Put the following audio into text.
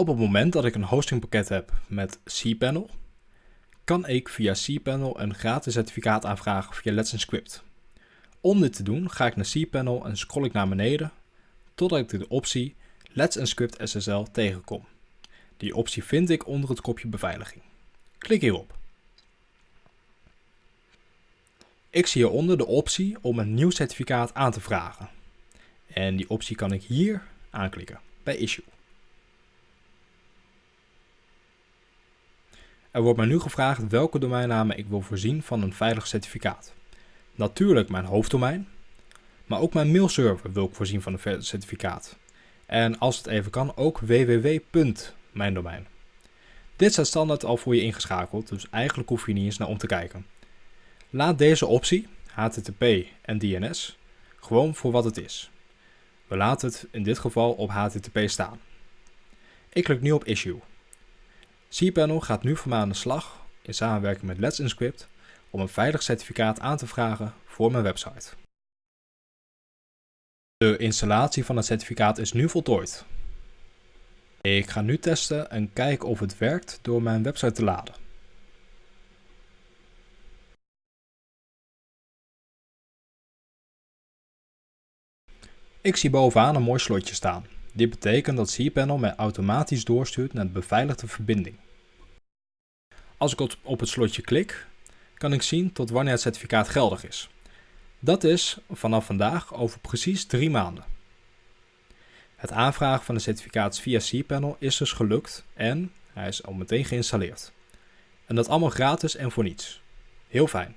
Op het moment dat ik een hostingpakket heb met cPanel, kan ik via cPanel een gratis certificaat aanvragen via Let's Encrypt. Om dit te doen ga ik naar cPanel en scroll ik naar beneden totdat ik de optie Let's Encrypt SSL tegenkom. Die optie vind ik onder het kopje beveiliging. Klik hierop. Ik zie hieronder de optie om een nieuw certificaat aan te vragen. En die optie kan ik hier aanklikken bij Issue. Er wordt mij nu gevraagd welke domeinnamen ik wil voorzien van een veilig certificaat. Natuurlijk mijn hoofddomein, maar ook mijn mailserver wil ik voorzien van een certificaat. En als het even kan ook www.mijndomein. Dit staat standaard al voor je ingeschakeld, dus eigenlijk hoef je niet eens naar om te kijken. Laat deze optie, HTTP en DNS, gewoon voor wat het is. We laten het in dit geval op HTTP staan. Ik klik nu op Issue. cPanel gaat nu voor mij aan de slag in samenwerking met Let's Encrypt om een veilig certificaat aan te vragen voor mijn website. De installatie van het certificaat is nu voltooid. Ik ga nu testen en kijken of het werkt door mijn website te laden. Ik zie bovenaan een mooi slotje staan. Dit betekent dat cPanel mij automatisch doorstuurt naar de beveiligde verbinding. Als ik op het slotje klik, kan ik zien tot wanneer het certificaat geldig is. Dat is vanaf vandaag over precies drie maanden. Het aanvragen van de certificaat via cPanel is dus gelukt en hij is al meteen geïnstalleerd. En dat allemaal gratis en voor niets. Heel fijn.